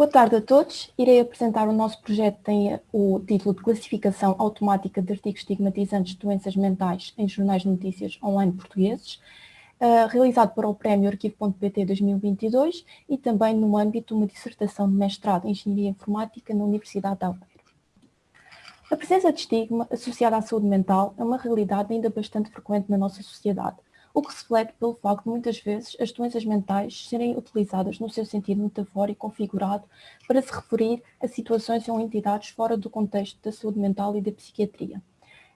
Boa tarde a todos. Irei apresentar o nosso projeto que tem o título de Classificação Automática de Artigos Estigmatizantes de Doenças Mentais em Jornais de Notícias Online Portugueses, uh, realizado para o Prémio Arquivo.pt 2022 e também no âmbito de uma dissertação de mestrado em Engenharia Informática na Universidade de Aveiro. A presença de estigma associada à saúde mental é uma realidade ainda bastante frequente na nossa sociedade, o que se reflete pelo facto de muitas vezes as doenças mentais serem utilizadas no seu sentido metafórico configurado para se referir a situações ou entidades fora do contexto da saúde mental e da psiquiatria.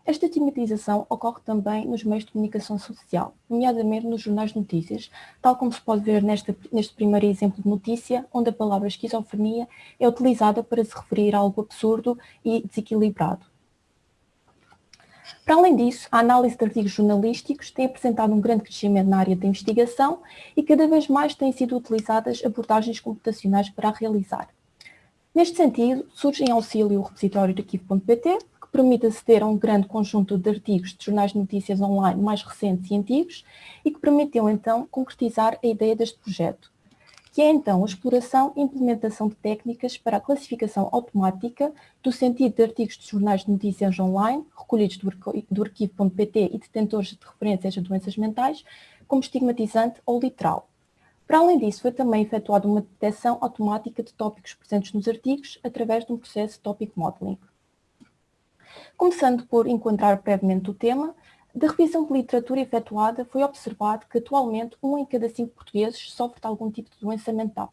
Esta estigmatização ocorre também nos meios de comunicação social, nomeadamente nos jornais de notícias, tal como se pode ver neste, neste primeiro exemplo de notícia, onde a palavra esquizofrenia é utilizada para se referir a algo absurdo e desequilibrado. Para além disso, a análise de artigos jornalísticos tem apresentado um grande crescimento na área da investigação e cada vez mais têm sido utilizadas abordagens computacionais para a realizar. Neste sentido, surge em auxílio o repositório de arquivo.pt, que permite aceder a um grande conjunto de artigos de jornais de notícias online mais recentes e antigos e que permitiu então concretizar a ideia deste projeto, que é então a exploração e implementação de técnicas para a classificação automática do sentido de artigos de jornais de notícias online, recolhidos do arquivo.pt e detentores de referências a doenças mentais, como estigmatizante ou literal. Para além disso, foi também efetuada uma detecção automática de tópicos presentes nos artigos através de um processo de topic modeling. Começando por encontrar brevemente o tema, da revisão de literatura efetuada, foi observado que atualmente um em cada cinco portugueses sofre de algum tipo de doença mental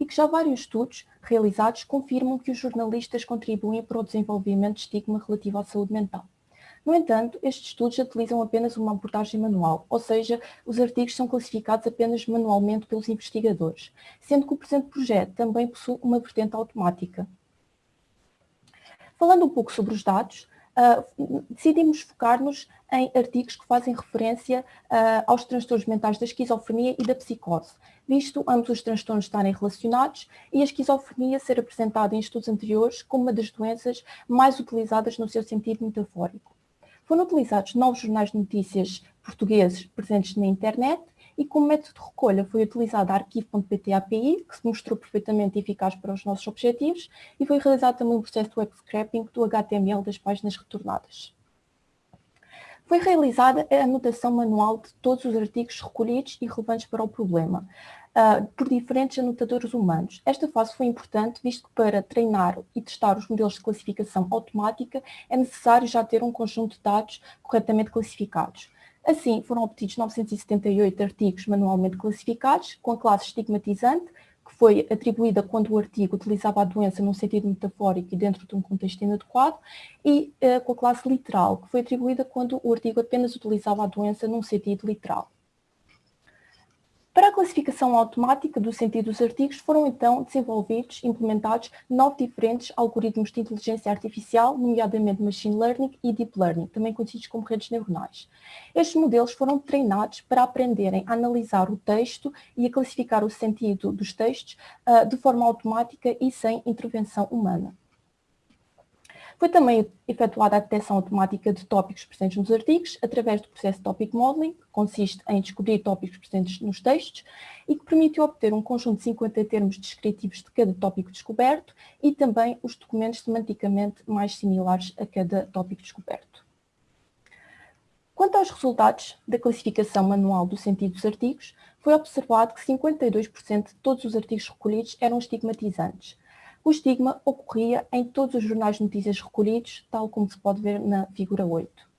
e que já vários estudos realizados confirmam que os jornalistas contribuem para o desenvolvimento de estigma relativo à saúde mental. No entanto, estes estudos utilizam apenas uma abordagem manual, ou seja, os artigos são classificados apenas manualmente pelos investigadores, sendo que o presente projeto também possui uma vertente automática. Falando um pouco sobre os dados, uh, decidimos focar-nos em artigos que fazem referência uh, aos transtornos mentais da esquizofrenia e da psicose, visto ambos os transtornos estarem relacionados e a esquizofrenia ser apresentada em estudos anteriores como uma das doenças mais utilizadas no seu sentido metafórico. Foram utilizados novos jornais de notícias portugueses presentes na internet e como método de recolha foi utilizado arquivo.pt API, que se mostrou perfeitamente eficaz para os nossos objetivos, e foi realizado também um processo de web scraping do HTML das páginas retornadas. Foi realizada a anotação manual de todos os artigos recolhidos e relevantes para o problema, uh, por diferentes anotadores humanos. Esta fase foi importante, visto que para treinar e testar os modelos de classificação automática é necessário já ter um conjunto de dados corretamente classificados. Assim, foram obtidos 978 artigos manualmente classificados, com a classe estigmatizante, que foi atribuída quando o artigo utilizava a doença num sentido metafórico e dentro de um contexto inadequado, e uh, com a classe literal, que foi atribuída quando o artigo apenas utilizava a doença num sentido literal. Para a classificação automática do sentido dos artigos, foram então desenvolvidos implementados nove diferentes algoritmos de inteligência artificial, nomeadamente Machine Learning e Deep Learning, também conhecidos como redes neuronais. Estes modelos foram treinados para aprenderem a analisar o texto e a classificar o sentido dos textos uh, de forma automática e sem intervenção humana. Foi também efetuada a detecção automática de tópicos presentes nos artigos através do processo Topic Modeling, que consiste em descobrir tópicos presentes nos textos e que permitiu obter um conjunto de 50 termos descritivos de cada tópico descoberto e também os documentos semanticamente mais similares a cada tópico descoberto. Quanto aos resultados da classificação manual do sentido dos artigos, foi observado que 52% de todos os artigos recolhidos eram estigmatizantes, o estigma ocorria em todos os jornais de notícias recolhidos, tal como se pode ver na figura 8.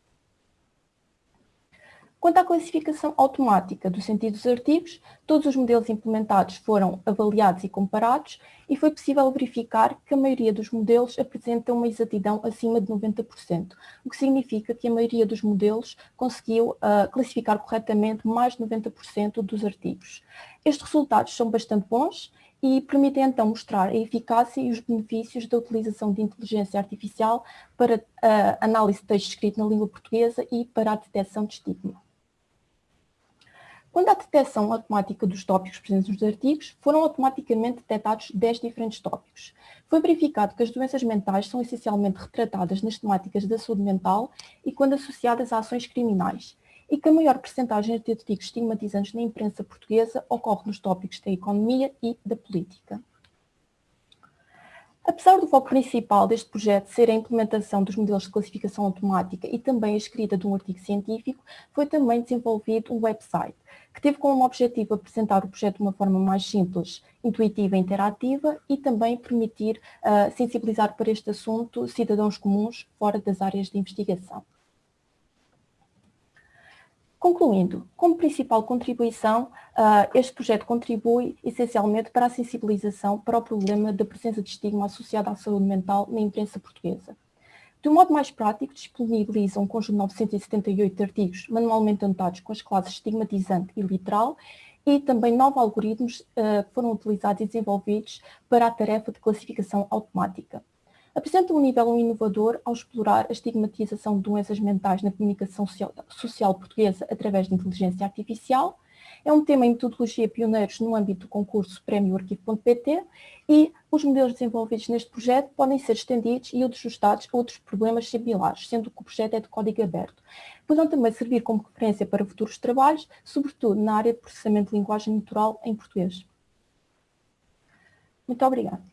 Quanto à classificação automática do sentido dos artigos, todos os modelos implementados foram avaliados e comparados e foi possível verificar que a maioria dos modelos apresenta uma exatidão acima de 90%, o que significa que a maioria dos modelos conseguiu uh, classificar corretamente mais de 90% dos artigos. Estes resultados são bastante bons e permitem então mostrar a eficácia e os benefícios da utilização de inteligência artificial para a análise de texto escrito na língua portuguesa e para a detecção de estigma. Quando a detecção automática dos tópicos presentes nos artigos, foram automaticamente detectados 10 diferentes tópicos. Foi verificado que as doenças mentais são essencialmente retratadas nas temáticas da saúde mental e quando associadas a ações criminais, e que a maior percentagem de artigos estigmatizantes na imprensa portuguesa ocorre nos tópicos da economia e da política. Apesar do foco principal deste projeto ser a implementação dos modelos de classificação automática e também a escrita de um artigo científico, foi também desenvolvido um website, que teve como objetivo apresentar o projeto de uma forma mais simples, intuitiva e interativa e também permitir uh, sensibilizar para este assunto cidadãos comuns fora das áreas de investigação. Concluindo, como principal contribuição, uh, este projeto contribui essencialmente para a sensibilização para o problema da presença de estigma associado à saúde mental na imprensa portuguesa. De um modo mais prático, disponibiliza um conjunto de 978 artigos manualmente anotados com as classes estigmatizante e literal e também nove algoritmos que foram utilizados e desenvolvidos para a tarefa de classificação automática apresenta um nível inovador ao explorar a estigmatização de doenças mentais na comunicação social, portuguesa através de inteligência artificial. É um tema em metodologia pioneiros no âmbito do concurso Prémio Arquivo.pt e os modelos desenvolvidos neste projeto podem ser estendidos e ajustados a outros problemas similares, sendo que o projeto é de código aberto. Poderão também servir como referência para futuros trabalhos, sobretudo na área de processamento de linguagem natural em português. Muito obrigada.